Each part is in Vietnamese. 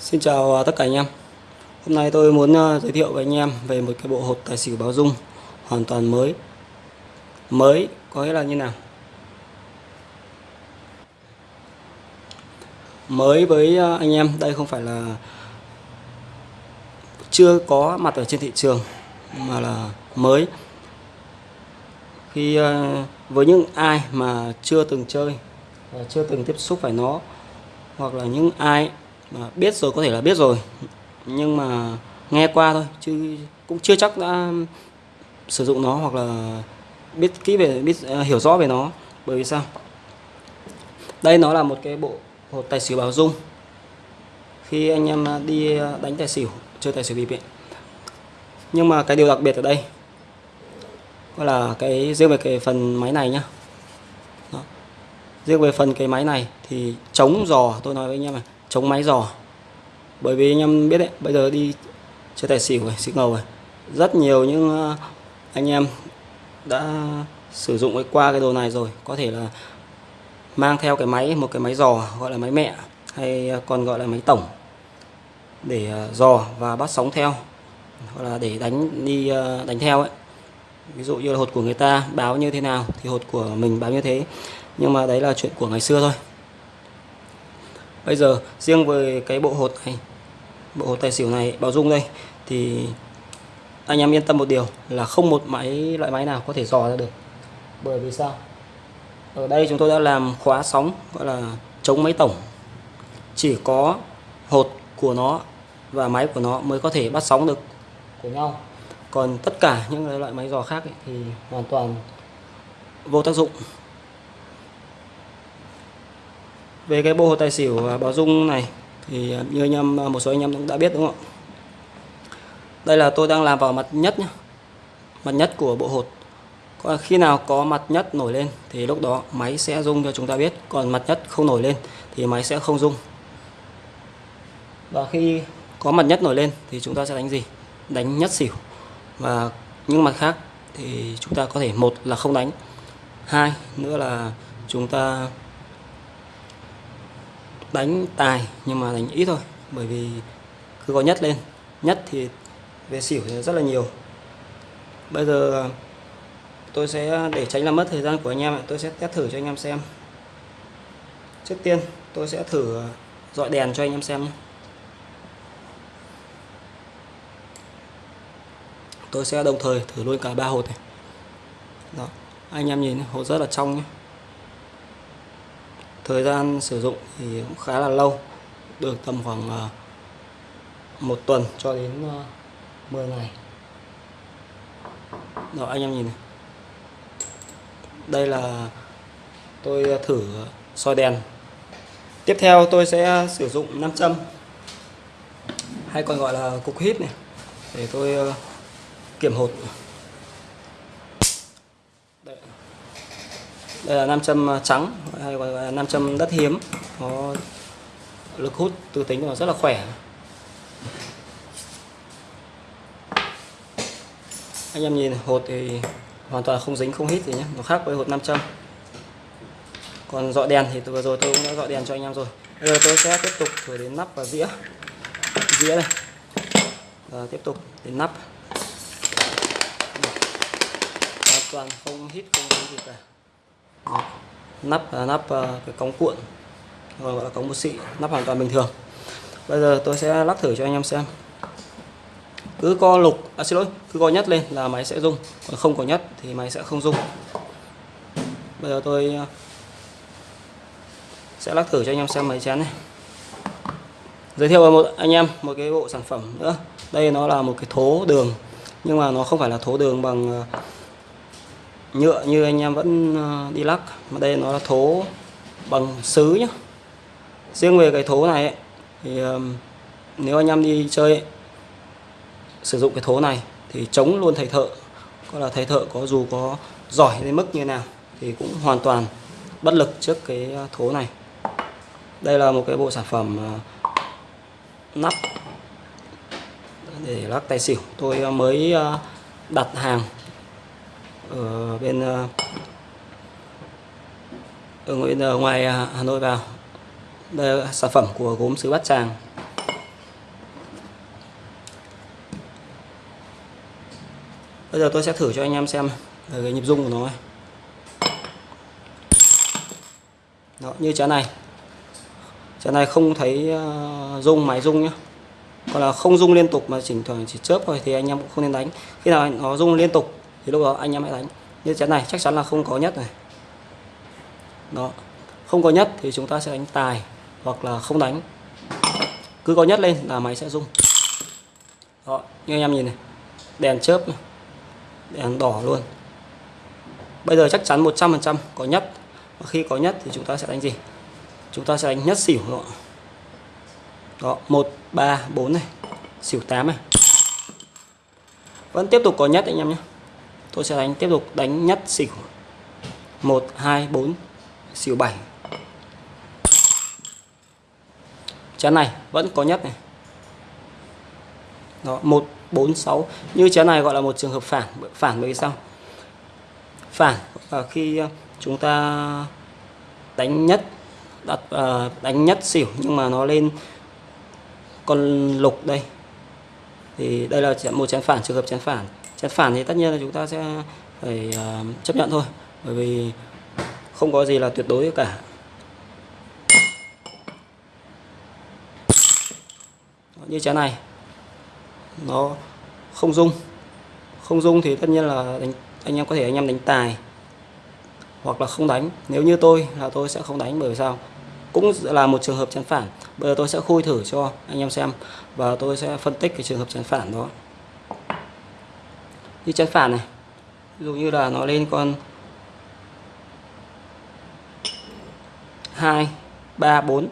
Xin chào à, tất cả anh em. Hôm nay tôi muốn à, giới thiệu với anh em về một cái bộ hột tài xỉu báo dung, hoàn toàn mới. Mới có nghĩa là như nào? Mới với à, anh em, đây không phải là chưa có mặt ở trên thị trường, mà là mới. Khi với những ai mà chưa từng chơi chưa từng tiếp xúc phải nó, hoặc là những ai mà biết rồi có thể là biết rồi. Nhưng mà nghe qua thôi chứ cũng chưa chắc đã sử dụng nó hoặc là biết kỹ về biết uh, hiểu rõ về nó. Bởi vì sao? Đây nó là một cái bộ hột tài xỉu bảo dung. Khi anh em đi đánh tài xỉu chơi tài xỉu bịp ấy. nhưng mà cái điều đặc biệt ở đây gọi là cái riêng về cái phần máy này nhá. Đó. riêng về phần cái máy này thì chống giò tôi nói với anh em này chống máy giò bởi vì anh em biết đấy, bây giờ đi chơi tài xỉu rồi xỉu ngầu rồi rất nhiều những ờ, anh em đã sử dụng cái qua cái đồ này rồi. Có thể là mang theo cái máy, một cái máy giò gọi là máy mẹ, hay ờ, còn gọi là máy tổng để ờ, giò và bắt sóng theo, hoặc là để đánh đi đánh theo ấy. Ví dụ như là hột của người ta báo như thế nào thì hột của mình báo như thế. Nhưng mà đấy là chuyện của ngày xưa thôi bây giờ riêng với cái bộ hột này bộ hột tài xỉu này bảo dung đây thì anh em yên tâm một điều là không một máy loại máy nào có thể dò ra được. Bởi vì sao? Ở đây chúng tôi đã làm khóa sóng gọi là chống máy tổng. Chỉ có hột của nó và máy của nó mới có thể bắt sóng được của nhau. Còn tất cả những loại máy dò khác ấy, thì hoàn toàn vô tác dụng. Về cái bộ hồ tài xỉu à, bảo dung này, thì à, như anh em à, một số anh em cũng đã biết, đúng không ạ? Đây là tôi đang làm vào mặt nhất nhé mặt nhất của bộ hột. Còn khi nào có mặt nhất nổi lên, thì lúc đó máy sẽ rung cho chúng ta biết. Còn mặt nhất không nổi lên, thì máy sẽ không rung. Và khi có mặt nhất nổi lên, thì chúng ta sẽ đánh gì? Đánh nhất xỉu. Và những mặt khác thì chúng ta có thể, một là không đánh, hai nữa là chúng ta đánh tài, nhưng mà đánh ít thôi, bởi vì cứ có nhất lên. Nhất thì về xỉu thì rất là nhiều. Bây giờ à, tôi sẽ à, để tránh làm mất thời gian của anh em tôi sẽ test thử cho anh em xem. Trước tiên, tôi sẽ thử à, dọi đèn cho anh em xem tôi sẽ đồng thời thử luôn cả ba hột này. Đó, anh em nhìn hột rất là trong nhé thời gian sử dụng thì cũng khá là lâu, được tầm khoảng à, một tuần cho đến à, 10 ngày. Đó, anh em nhìn này. Đây là tôi thử soi đèn. Tiếp theo tôi sẽ sử dụng nam châm, hay còn gọi là cục hít này, để tôi à, kiểm hột. Đây là nam châm à, trắng, hay gọi là nam châm đất hiếm. Có lực hút từ tính nó rất là khỏe. Anh em nhìn, hột thì hoàn toàn không dính, không hít gì nhé. Nó khác với hột nam châm. Còn dọ đèn thì vừa rồi tôi cũng đã dọ đèn cho anh em rồi. Bây giờ tôi sẽ tiếp tục thử đến nắp và dĩa. Dĩa đây. Và tiếp tục đến nắp. Hoàn toàn không hít, không dính gì cả nắp là nắp à, cái cống cuộn, gọi là cống bút xị, nắp hoàn toàn bình thường. Bây giờ tôi sẽ lắc thử cho anh em xem. Cứ co lục à xin lỗi, cứ co nhất lên là máy sẽ rung, còn không có nhất thì máy sẽ không rung. Bây giờ tôi à, sẽ lắc thử cho anh em xem máy chén này. Giới thiệu với một, anh em một cái bộ sản phẩm nữa. Đây nó là một cái thố đường, nhưng mà nó không phải là thố đường bằng à, nhựa như anh em vẫn ờ, đi lắc mà đây nó là thố bằng sứ nhá. Riêng về cái thố này ấy, thì nếu anh em đi chơi ấy, sử dụng cái thố này thì chống luôn thầy thợ. Có là thầy thợ có dù có giỏi đến mức như nào thì cũng hoàn toàn bất lực trước cái ờ, thố này. Đây là một cái bộ sản phẩm ờ, nắp để lắc tài xỉu. Tôi mới đặt hàng ở bên ờ, ở bên ờ, ngoài Hà Nội vào. Đây là sản phẩm của gốm sứ Bát Tràng. Bây giờ tôi sẽ thử cho anh em xem cái nhịp rung của nó Đó, như trái này. Trái này không thấy rung máy rung nhé còn là không rung liên tục mà chỉnh thoảng chỉ chớp thôi thì anh em cũng không nên đánh. Khi nào nó rung liên tục thì lúc đó anh em hãy đánh. Như chén này chắc chắn là không có nhất này. Đó. Không có nhất thì chúng ta sẽ đánh tài hoặc là không đánh. Cứ có nhất lên là máy sẽ rung. Đó. Như anh em nhìn này. Đèn chớp này. đèn đỏ luôn. Bây giờ chắc chắn 100% có nhất. Và khi có nhất thì chúng ta sẽ đánh gì? Chúng ta sẽ đánh nhất xỉu đó, đó. 1 3 4 này. Xỉu 8 này. Vẫn tiếp tục có nhất anh em nhé tôi sẽ đánh tiếp tục đánh nhất xỉu. 1 2 4 xỉu 7 chén này vẫn có nhất này. Đó 1 4 6 như chén này gọi là một trường hợp phản phản bởi sao? Phản là khi à, chúng ta đánh nhất đặt uh, đánh nhất xỉu nhưng mà nó lên con lục đây. Thì đây là một chén phản trường hợp chén phản chén phản thì tất nhiên là chúng ta sẽ phải uh, chấp nhận thôi bởi vì không có gì là tuyệt đối cả. Như chén này nó không dung không dung thì tất nhiên là đánh, anh em có thể anh em đánh tài hoặc là không đánh. Nếu như tôi là tôi sẽ không đánh bởi sao? Cũng là một trường hợp chắn phản. Bây giờ tôi sẽ khui thử cho anh em xem và tôi sẽ phân tích cái trường hợp chắn phản đó như chắn phản này. Ví dụ như là nó lên con 2 3 4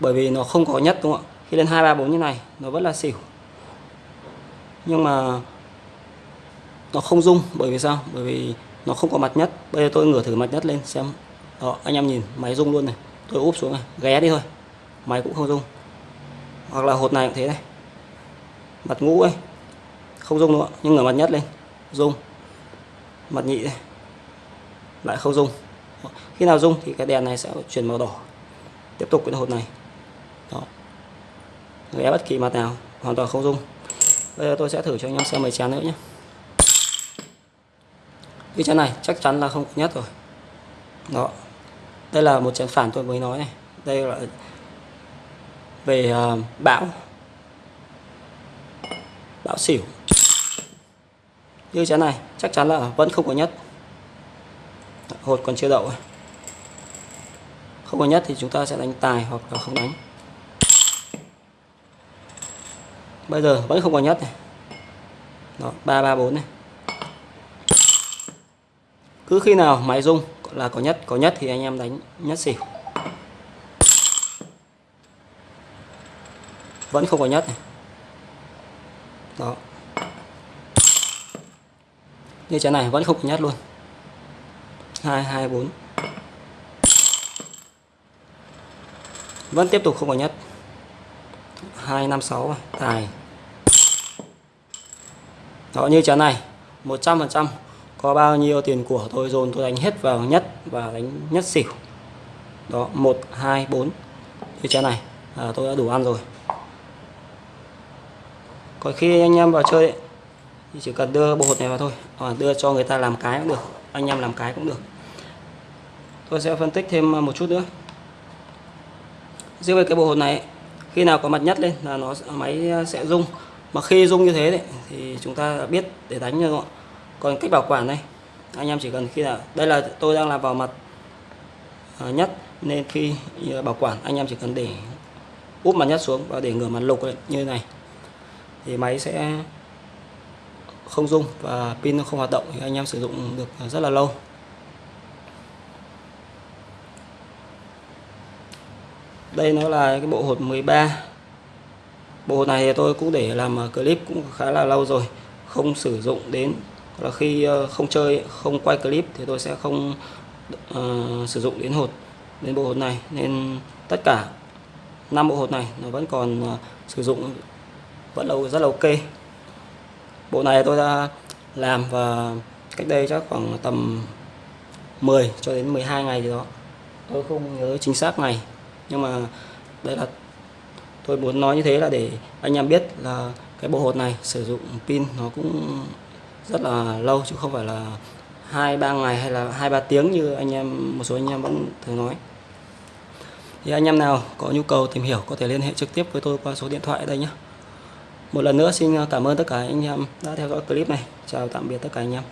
bởi vì nó không có nhất, đúng không ạ? Khi lên 2 3 4 như này, nó vẫn là xỉu. Nhưng mà nó không rung, bởi vì sao? Bởi vì nó không có mặt nhất. Bây giờ tôi ngửa thử mặt nhất lên, xem. Đó, anh em nhìn, máy rung luôn này. Tôi úp xuống này, ghé đi thôi. Máy cũng không rung. Hoặc là hột này cũng thế này. Mặt ngũ ấy không rung nữa nhưng ngửa mặt nhất lên. Rung. Mặt nhị đây. Lại không rung. Khi nào rung thì cái đèn này sẽ chuyển màu đỏ. Tiếp tục cái hột này. Đó. Ghé bất kỳ mặt nào hoàn toàn không rung. Bây giờ tôi sẽ thử cho anh em xem mấy chén nữa nhé. Cái chén này chắc chắn là không nhất rồi. Đó. Đây là một chén phản tôi mới nói này. Đây là về uh, bão. Bão xỉu như chén này, chắc chắn là vẫn không có nhất. Hột còn chưa đậu không có nhất thì chúng ta sẽ đánh tài hoặc là không đánh. Bây giờ vẫn không có nhất này. Đó, ba ba, bốn này. Cứ khi nào máy rung là có nhất có nhất thì anh em đánh nhất xỉu. Vẫn không có nhất này. Đó như trái này vẫn không có nhất luôn. Hai hai bốn. Vẫn tiếp tục không có nhất hai năm sáu. Tài đó như trái này. 100% có bao nhiêu tiền của tôi dồn tôi đánh hết vào nhất và đánh nhất xỉu? Đó một hai bốn. Như trái này. À, tôi đã đủ ăn rồi. Còn khi anh em vào chơi ấy, thì chỉ cần đưa bộ hột này vào thôi hoặc đưa cho người ta làm cái cũng được anh em làm cái cũng được. Tôi sẽ phân tích thêm một chút nữa. Riêng về cái bộ hột này khi nào có mặt nhất lên là nó máy sẽ rung. Mà khi rung như thế đấy, thì chúng ta biết để đánh như vậy còn cách bảo quản này, anh em chỉ cần khi nào đây là tôi đang làm vào mặt à, nhất. Nên khi à, bảo quản anh em chỉ cần để úp mặt nhất xuống và để ngửa mặt lục như thế này. Thì máy sẽ không rung và pin nó không hoạt động thì anh em sử dụng được rất là lâu. Đây nó là cái bộ hột 13 bộ hột này thì tôi cũng để làm clip cũng khá là lâu rồi không sử dụng đến là khi ờ, không chơi không quay clip thì tôi sẽ không uh, sử dụng đến hột đến bộ hột này. Nên tất cả năm bộ hột này nó vẫn còn uh, sử dụng vẫn lâu rất là ok bộ này tôi đã làm và cách đây chắc khoảng tầm 10 cho đến 12 ngày gì đó. Tôi không nhớ chính xác ngày, nhưng mà đây là tôi muốn nói như thế là để anh em biết là cái bộ hột này sử dụng pin nó cũng rất là lâu chứ không phải là hai, ba ngày hay là hai, ba tiếng như anh em, một số anh em vẫn thường nói. Thì anh em nào có nhu cầu tìm hiểu có thể liên hệ trực tiếp với tôi qua số điện thoại ở đây nhé. Một lần nữa xin cảm ơn tất cả anh em đã theo dõi clip này. Chào tạm biệt tất cả anh em.